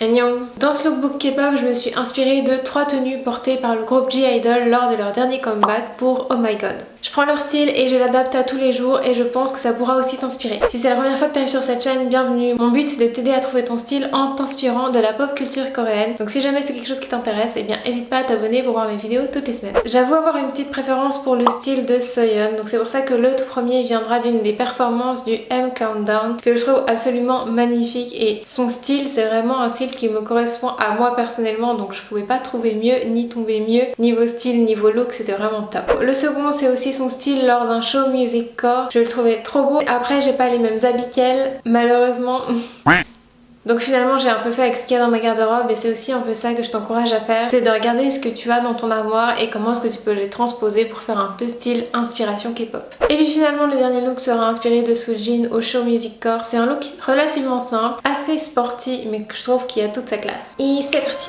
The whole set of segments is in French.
Dans ce lookbook K-pop, je me suis inspirée de trois tenues portées par le groupe G-Idol lors de leur dernier comeback pour Oh My God. Je prends leur style et je l'adapte à tous les jours et je pense que ça pourra aussi t'inspirer. Si c'est la première fois que tu arrives sur cette chaîne, bienvenue. Mon but c'est de t'aider à trouver ton style en t'inspirant de la pop culture coréenne. Donc si jamais c'est quelque chose qui t'intéresse, eh bien n'hésite pas à t'abonner pour voir mes vidéos toutes les semaines. J'avoue avoir une petite préférence pour le style de Soyeon, donc c'est pour ça que le tout premier viendra d'une des performances du M Countdown que je trouve absolument magnifique et son style c'est vraiment un style qui me correspond à moi personnellement donc je pouvais pas trouver mieux ni tomber mieux niveau style niveau look c'était vraiment top le second c'est aussi son style lors d'un show music core je le trouvais trop beau après j'ai pas les mêmes habits qu'elle malheureusement Donc finalement j'ai un peu fait avec ce qu'il y a dans ma garde-robe et c'est aussi un peu ça que je t'encourage à faire. C'est de regarder ce que tu as dans ton armoire et comment est-ce que tu peux le transposer pour faire un peu style inspiration K-pop. Et puis finalement le dernier look sera inspiré de Soojin au show Music Core. C'est un look relativement simple, assez sporty mais que je trouve qu'il a toute sa classe. Et c'est parti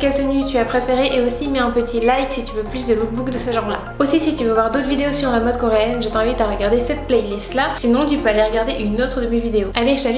quelle tenue tu as préférée et aussi mets un petit like si tu veux plus de lookbook de ce genre là. Aussi si tu veux voir d'autres vidéos sur la mode coréenne, je t'invite à regarder cette playlist là. Sinon tu peux aller regarder une autre de mes vidéos. Allez, chalut